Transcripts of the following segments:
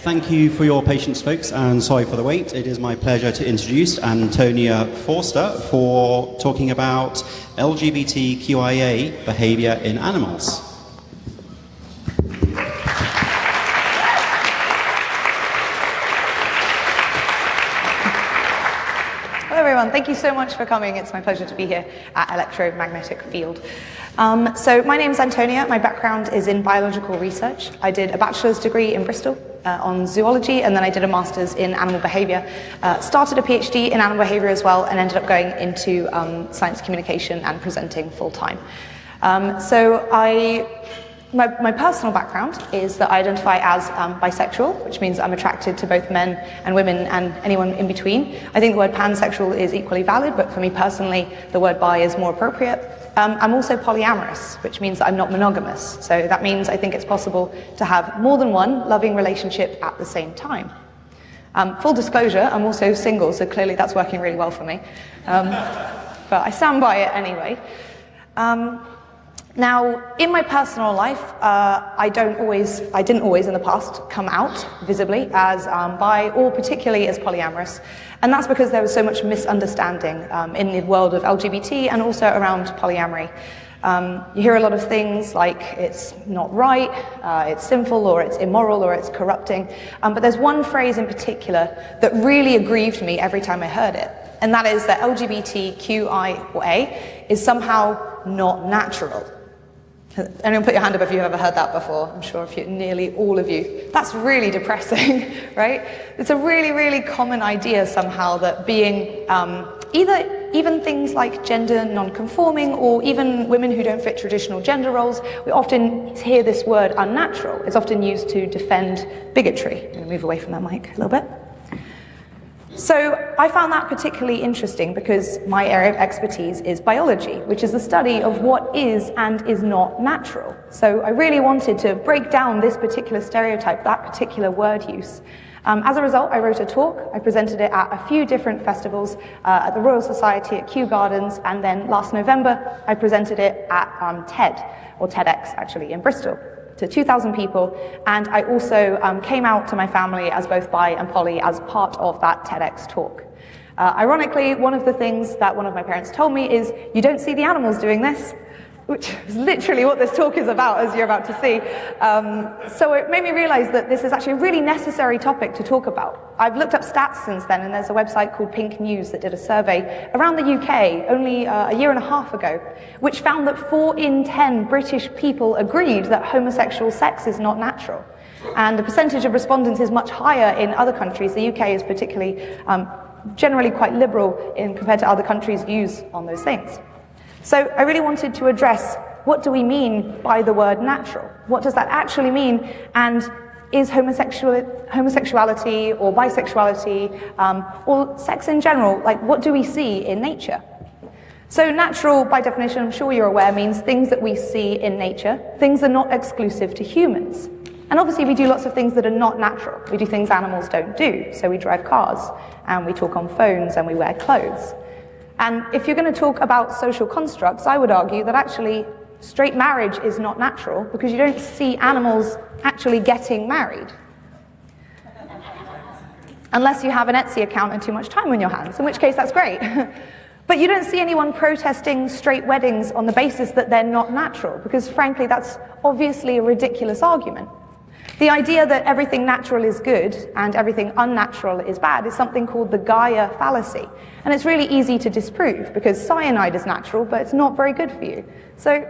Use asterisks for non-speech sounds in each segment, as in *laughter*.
Thank you for your patience, folks, and sorry for the wait. It is my pleasure to introduce Antonia Forster for talking about LGBTQIA behavior in animals. Hello, everyone. Thank you so much for coming. It's my pleasure to be here at Electromagnetic Field. Um, so my name is Antonia. My background is in biological research. I did a bachelor's degree in Bristol uh, on zoology, and then I did a master's in animal behavior. Uh, started a PhD in animal behavior as well, and ended up going into um, science communication and presenting full time. Um, so I my, my, personal background is that I identify as um, bisexual, which means I'm attracted to both men and women and anyone in between. I think the word pansexual is equally valid, but for me personally, the word bi is more appropriate. Um, I'm also polyamorous, which means that I'm not monogamous. So that means I think it's possible to have more than one loving relationship at the same time. Um, full disclosure, I'm also single, so clearly that's working really well for me. Um, *laughs* but I stand by it anyway. Now, in my personal life, uh, I don't always, I didn't always in the past come out visibly as um, bi or particularly as polyamorous. And that's because there was so much misunderstanding um, in the world of LGBT and also around polyamory. Um, you hear a lot of things like it's not right, uh, it's sinful, or it's immoral, or it's corrupting. Um, but there's one phrase in particular that really aggrieved me every time I heard it. And that is that LGBTQIA is somehow not natural. Anyone put your hand up if you've ever heard that before? I'm sure if you, nearly all of you. That's really depressing, *laughs* right? It's a really, really common idea somehow that being um, either even things like gender non-conforming or even women who don't fit traditional gender roles, we often hear this word unnatural. It's often used to defend bigotry. I'm going to move away from that mic a little bit. So I found that particularly interesting because my area of expertise is biology, which is the study of what is and is not natural. So I really wanted to break down this particular stereotype, that particular word use. Um, as a result, I wrote a talk. I presented it at a few different festivals, uh, at the Royal Society, at Kew Gardens, and then last November, I presented it at um, TED, or TEDx actually, in Bristol to 2,000 people, and I also um, came out to my family as both bi and poly as part of that TEDx talk. Uh, ironically, one of the things that one of my parents told me is, you don't see the animals doing this, which is literally what this talk is about, as you're about to see. Um, so it made me realize that this is actually a really necessary topic to talk about. I've looked up stats since then, and there's a website called Pink News that did a survey around the UK only uh, a year and a half ago, which found that four in 10 British people agreed that homosexual sex is not natural. And the percentage of respondents is much higher in other countries. The UK is particularly um, generally quite liberal in compared to other countries' views on those things. So I really wanted to address what do we mean by the word natural? What does that actually mean? And is homosexual, homosexuality or bisexuality um, or sex in general, like what do we see in nature? So natural, by definition, I'm sure you're aware, means things that we see in nature, things that are not exclusive to humans. And obviously we do lots of things that are not natural. We do things animals don't do. So we drive cars, and we talk on phones, and we wear clothes. And if you're going to talk about social constructs, I would argue that actually straight marriage is not natural because you don't see animals actually getting married. Unless you have an Etsy account and too much time on your hands, in which case that's great. *laughs* but you don't see anyone protesting straight weddings on the basis that they're not natural, because frankly, that's obviously a ridiculous argument. The idea that everything natural is good and everything unnatural is bad is something called the Gaia fallacy. And it's really easy to disprove because cyanide is natural, but it's not very good for you. So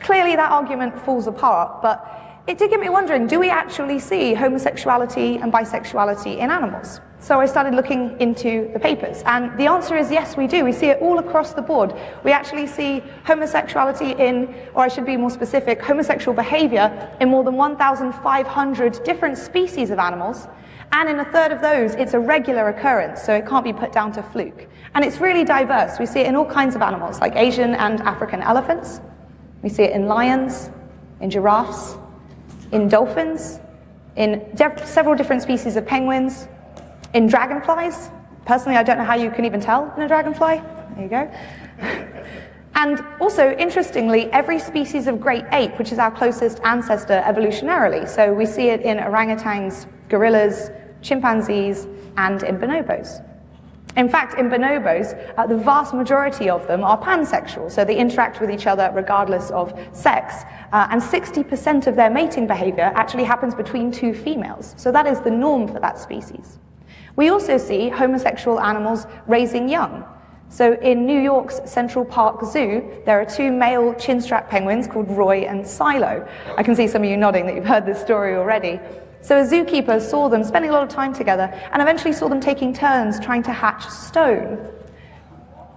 clearly that argument falls apart, but it did get me wondering, do we actually see homosexuality and bisexuality in animals? So I started looking into the papers, and the answer is yes, we do. We see it all across the board. We actually see homosexuality in, or I should be more specific, homosexual behavior in more than 1,500 different species of animals, and in a third of those, it's a regular occurrence, so it can't be put down to fluke. And it's really diverse. We see it in all kinds of animals, like Asian and African elephants. We see it in lions, in giraffes, in dolphins, in several different species of penguins, in dragonflies. Personally, I don't know how you can even tell in a dragonfly. There you go. *laughs* And also, interestingly, every species of great ape, which is our closest ancestor evolutionarily, so we see it in orangutans, gorillas, chimpanzees, and in bonobos. In fact, in bonobos, uh, the vast majority of them are pansexual, so they interact with each other regardless of sex, uh, and 60% of their mating behavior actually happens between two females. So that is the norm for that species. We also see homosexual animals raising young. So in New York's Central Park Zoo, there are two male chinstrap penguins called Roy and Silo. I can see some of you nodding that you've heard this story already. So a zookeeper saw them spending a lot of time together and eventually saw them taking turns trying to hatch stone.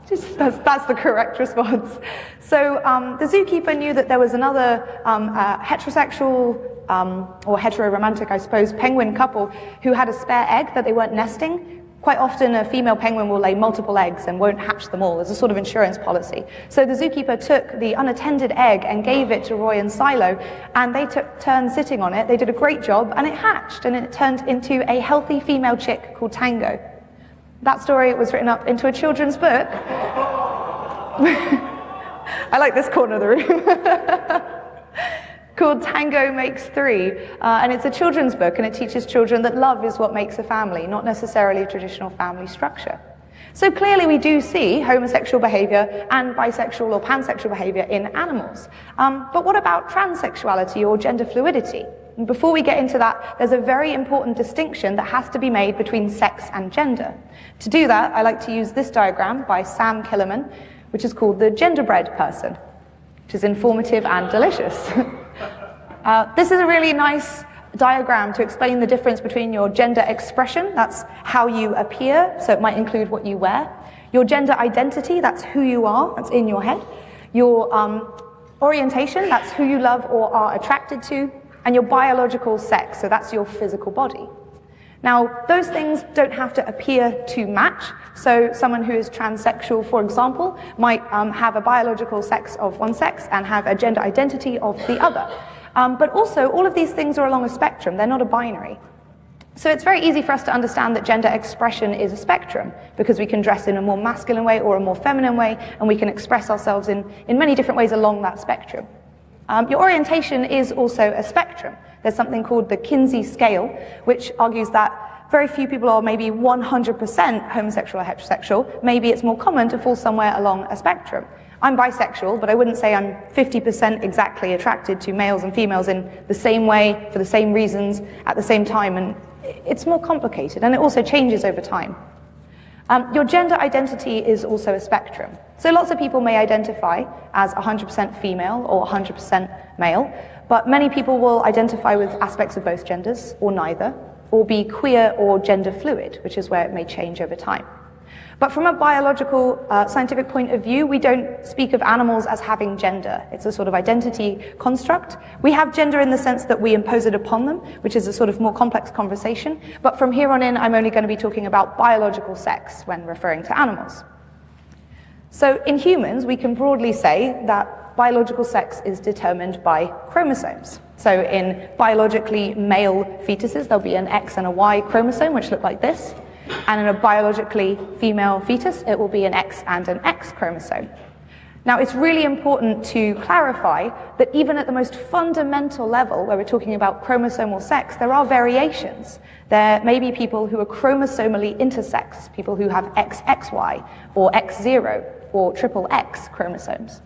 Just, that's, that's, the correct response. So um, the zookeeper knew that there was another um, uh, heterosexual um, or hetero-romantic, I suppose, penguin couple who had a spare egg that they weren't nesting. Quite often, a female penguin will lay multiple eggs and won't hatch them all as a sort of insurance policy. So the zookeeper took the unattended egg and gave it to Roy and Silo, and they took turns sitting on it. They did a great job, and it hatched, and it turned into a healthy female chick called Tango. That story was written up into a children's book. *laughs* I like this corner of the room. *laughs* called Tango Makes Three. Uh, and it's a children's book, and it teaches children that love is what makes a family, not necessarily a traditional family structure. So clearly we do see homosexual behavior and bisexual or pansexual behavior in animals. Um, but what about transsexuality or gender fluidity? And before we get into that, there's a very important distinction that has to be made between sex and gender. To do that, I like to use this diagram by Sam Killermann, which is called the genderbread person, which is informative and delicious. *laughs* Uh, this is a really nice diagram to explain the difference between your gender expression, that's how you appear, so it might include what you wear, your gender identity, that's who you are, that's in your head, your um, orientation, that's who you love or are attracted to, and your biological sex, so that's your physical body. Now, those things don't have to appear to match. So someone who is transsexual, for example, might um, have a biological sex of one sex and have a gender identity of the other. Um, but also, all of these things are along a spectrum. They're not a binary. So it's very easy for us to understand that gender expression is a spectrum because we can dress in a more masculine way or a more feminine way, and we can express ourselves in, in many different ways along that spectrum. Um, your orientation is also a spectrum. There's something called the Kinsey scale, which argues that very few people are maybe 100% homosexual or heterosexual. Maybe it's more common to fall somewhere along a spectrum. I'm bisexual, but I wouldn't say I'm 50% exactly attracted to males and females in the same way, for the same reasons, at the same time, and it's more complicated, and it also changes over time. Um, your gender identity is also a spectrum. So lots of people may identify as 100% female or 100% male, but many people will identify with aspects of both genders, or neither, or be queer or gender fluid, which is where it may change over time. But from a biological, uh, scientific point of view, we don't speak of animals as having gender. It's a sort of identity construct. We have gender in the sense that we impose it upon them, which is a sort of more complex conversation. But from here on in, I'm only going to be talking about biological sex when referring to animals. So in humans, we can broadly say that biological sex is determined by chromosomes. So in biologically male fetuses, there'll be an X and a Y chromosome, which look like this. And in a biologically female fetus, it will be an X and an X chromosome. Now, it's really important to clarify that even at the most fundamental level, where we're talking about chromosomal sex, there are variations. There may be people who are chromosomally intersex, people who have XXY or X0 or triple X chromosomes.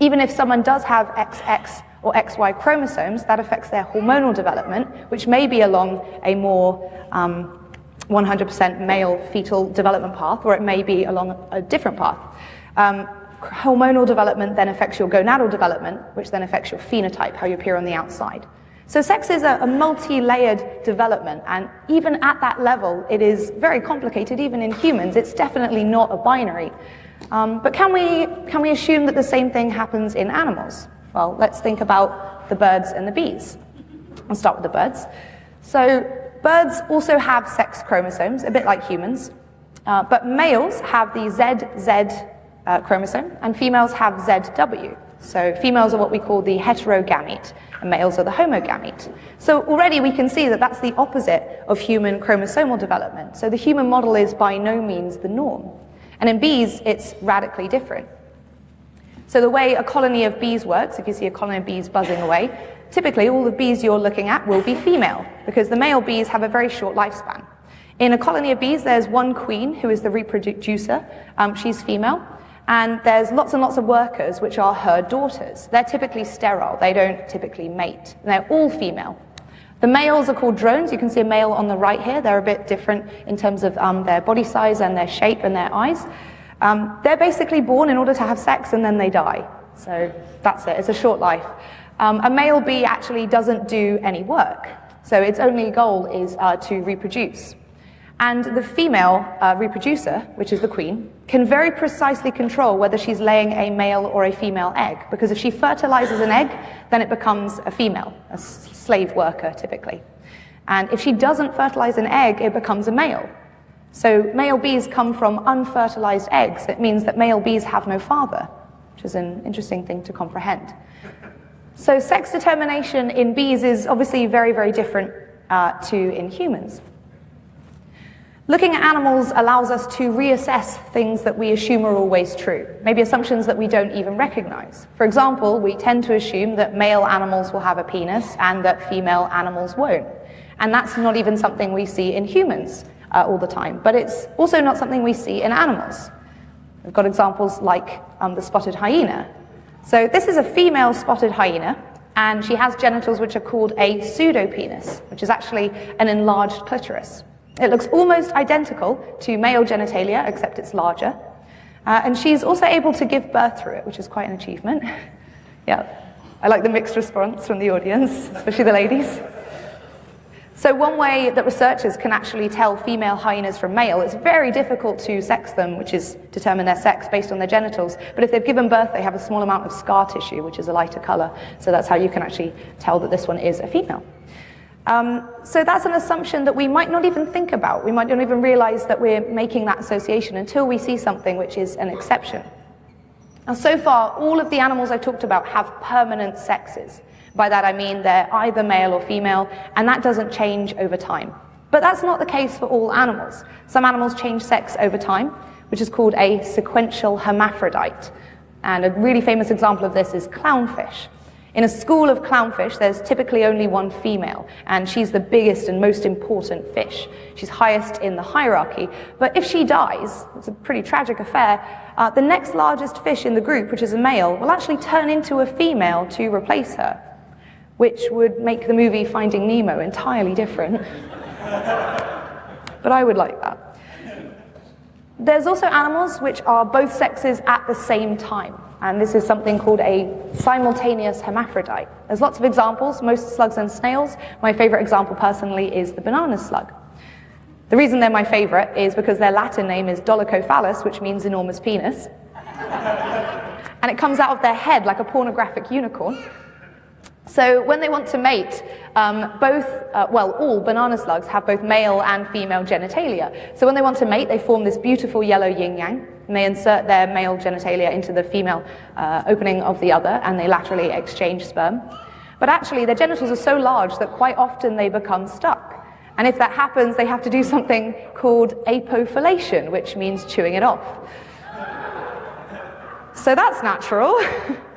Even if someone does have XX or XY chromosomes, that affects their hormonal development, which may be along a more um, 100% male fetal development path, or it may be along a different path. Um, hormonal development then affects your gonadal development, which then affects your phenotype, how you appear on the outside. So sex is a, a multi-layered development, and even at that level, it is very complicated, even in humans. It's definitely not a binary. Um, but can we, can we assume that the same thing happens in animals? Well, let's think about the birds and the bees. I'll start with the birds. So Birds also have sex chromosomes, a bit like humans, uh, but males have the ZZ uh, chromosome and females have ZW. So females are what we call the heterogamete and males are the homogamete. So already we can see that that's the opposite of human chromosomal development. So the human model is by no means the norm. And in bees, it's radically different. So the way a colony of bees works, if you see a colony of bees buzzing away, typically all the bees you're looking at will be female because the male bees have a very short lifespan. In a colony of bees, there's one queen who is the reproducer. Um, she's female. And there's lots and lots of workers which are her daughters. They're typically sterile. They don't typically mate. They're all female. The males are called drones. You can see a male on the right here. They're a bit different in terms of um, their body size and their shape and their eyes. Um, they're basically born in order to have sex and then they die. So that's it. It's a short life. Um, a male bee actually doesn't do any work. So its only goal is uh, to reproduce. And the female uh, reproducer, which is the queen, can very precisely control whether she's laying a male or a female egg. Because if she fertilizes an egg, then it becomes a female, a slave worker typically. And if she doesn't fertilize an egg, it becomes a male. So male bees come from unfertilized eggs. It means that male bees have no father, which is an interesting thing to comprehend. So sex determination in bees is obviously very, very different uh, to in humans. Looking at animals allows us to reassess things that we assume are always true, maybe assumptions that we don't even recognize. For example, we tend to assume that male animals will have a penis and that female animals won't. And that's not even something we see in humans uh, all the time, but it's also not something we see in animals. We've got examples like um, the spotted hyena. So this is a female spotted hyena, and she has genitals which are called a pseudopenis, which is actually an enlarged clitoris. It looks almost identical to male genitalia, except it's larger. Uh, and she's also able to give birth through it, which is quite an achievement. *laughs* yeah, I like the mixed response from the audience, especially the ladies. So one way that researchers can actually tell female hyenas from male, it's very difficult to sex them, which is determine their sex based on their genitals. But if they've given birth, they have a small amount of scar tissue, which is a lighter color. So that's how you can actually tell that this one is a female. Um, so that's an assumption that we might not even think about. We might not even realize that we're making that association until we see something which is an exception. Now, so far, all of the animals I've talked about have permanent sexes. By that I mean they're either male or female, and that doesn't change over time. But that's not the case for all animals. Some animals change sex over time, which is called a sequential hermaphrodite. And a really famous example of this is clownfish. In a school of clownfish, there's typically only one female, and she's the biggest and most important fish. She's highest in the hierarchy, but if she dies, it's a pretty tragic affair, uh, the next largest fish in the group, which is a male, will actually turn into a female to replace her, which would make the movie Finding Nemo entirely different. but I would like that. There's also animals which are both sexes at the same time and this is something called a simultaneous hermaphrodite. There's lots of examples, most slugs and snails. My favorite example personally is the banana slug. The reason they're my favorite is because their Latin name is dolichophallus, which means enormous penis. and it comes out of their head like a pornographic unicorn. So when they want to mate, um, both, uh, well, all banana slugs have both male and female genitalia. So when they want to mate, they form this beautiful yellow yin-yang, and they insert their male genitalia into the female uh, opening of the other, and they laterally exchange sperm. But actually, their genitals are so large that quite often they become stuck. And if that happens, they have to do *laughs* something called apophallation, which means chewing it off. So that's natural. *laughs*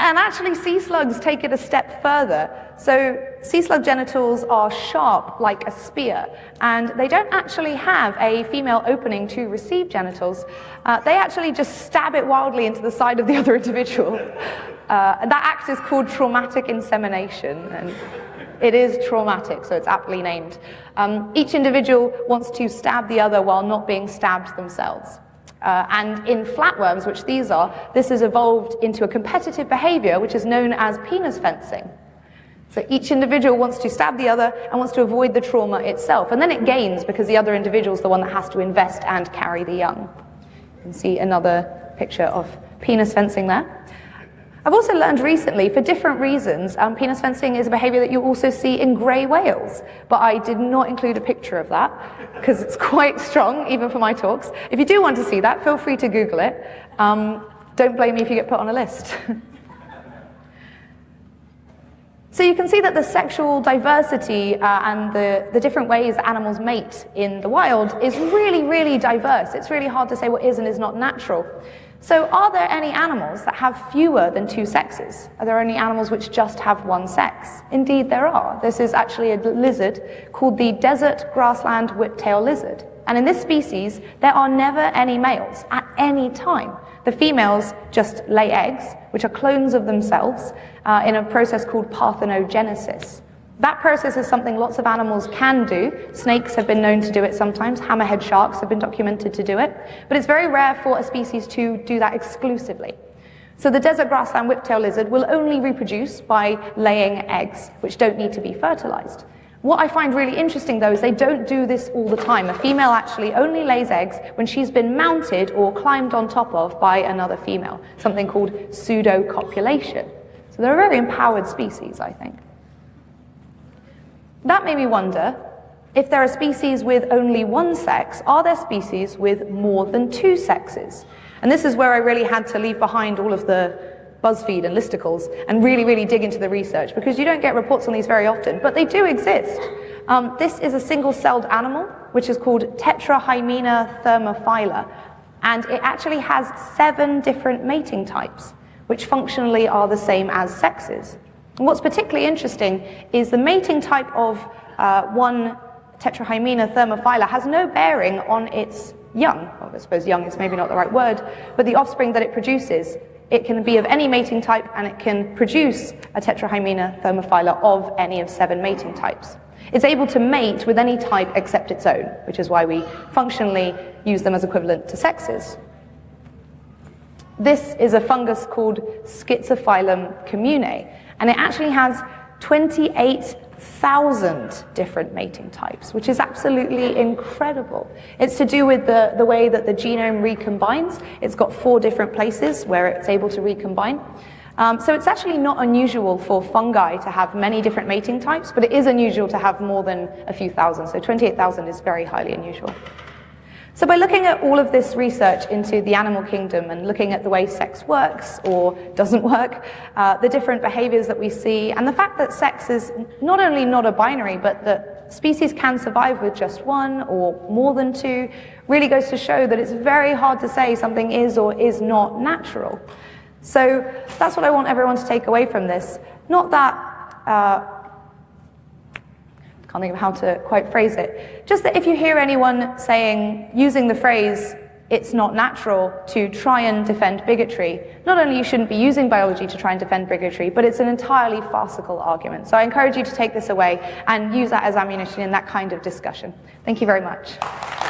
And actually, sea slugs take it a step further. So sea slug genitals are sharp like a spear, and they don't actually have a female opening to receive genitals. Uh, they actually just stab it wildly into the side of the *laughs* other individual. Uh, and that act is called traumatic insemination. And it is traumatic, so it's aptly named. Um, each individual wants to stab the other while not being stabbed themselves. Uh, and in flatworms, which these are, this has evolved into a competitive behavior which is known as penis fencing. So each individual wants to stab the other and wants to avoid the trauma itself. And then it gains because the other individual is the one that has to invest and carry the young. You can see another picture of penis fencing there. I've also learned recently, for different reasons, um, penis fencing is a behavior that you also see in grey whales, but I did not include a picture of that because it's *laughs* quite strong, even for my talks. If you do want to see that, feel free to Google it. Um, don't blame me if you get put on a list. *laughs* So you can see that the sexual diversity uh, and the, the different ways animals mate in the wild is really, really diverse. It's really hard to say what is and is not natural. So are there any animals that have fewer than two sexes? Are there any animals which just have one sex? Indeed there are. This is actually a lizard called the desert grassland whiptail lizard. And in this species, there are never any males at any time. The females just lay eggs, which are clones of themselves, uh, in a process called parthenogenesis. That process is something lots of animals can do. Snakes have been known to do it sometimes. Hammerhead sharks have been documented to do it. But it's very rare for a species to do that exclusively. So the desert grassland whiptail lizard will only reproduce by laying eggs, which don't need to be fertilized. What I find really interesting though is they don't do this all the time. A female actually only lays eggs when she's been mounted or climbed on top of by another female, something called pseudo-copulation. So they're a very empowered species, I think. That made me wonder, if there are species with only one sex, are there species with more than two sexes? And this is where I really had to leave behind all of the BuzzFeed and listicles and really, really dig into the research because you don't get reports on these very often, but they do exist. Um, this is a single-celled animal, which is called Tetrahymena thermophila, and it actually has seven different mating types, which functionally are the same as sexes. And what's particularly interesting is the mating type of uh, one Tetrahymena thermophila has no bearing on its young. Well, I suppose young is maybe not the right word, but the offspring that it produces. It can be of any mating type and it can produce a Tetrahymena thermophila of any of seven mating types. It's able to mate with any type except its own, which is why we functionally use them as equivalent to sexes. This is a fungus called Schizophyllum commune, and it actually has 28,000 different mating types, which is absolutely incredible. It's to do with the, the way that the genome recombines. It's got four different places where it's able to recombine. Um, so it's actually not unusual for fungi to have many different mating types, but it is unusual to have more than a few thousand. So 28,000 is very highly unusual. So by looking at all of this research into the animal kingdom and looking at the way sex works or doesn't work, uh, the different behaviors that we see, and the fact that sex is not only not a binary, but that species can survive with just one or more than two, really goes to show that it's very hard to say something is or is not natural. So that's what I want everyone to take away from this. Not that uh, can't think of how to quite phrase it. Just that if you hear anyone saying, using the phrase, it's not natural to try and defend bigotry, not only you shouldn't be using biology to try and defend bigotry, but it's an entirely farcical argument. So I encourage you to take this away and use that as ammunition in that kind of discussion. Thank you very much.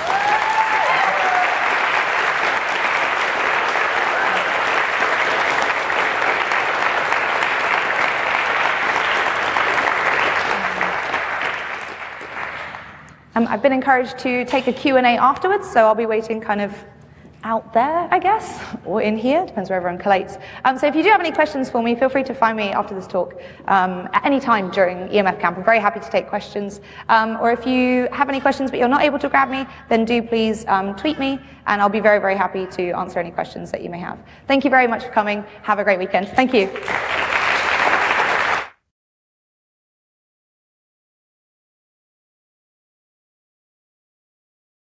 Um, I've been encouraged to take a Q&A afterwards, so I'll be waiting kind of out there, I guess, or in here, depends where everyone collates. Um, so if you do have any questions for me, feel free to find me after this talk um, at any time during EMF Camp. I'm very happy to take questions. Um, or if you have any questions but you're not able to grab me, then do please um, tweet me, and I'll be very, very happy to answer any questions that you may have. Thank you very much for coming. Have a great weekend. Thank you.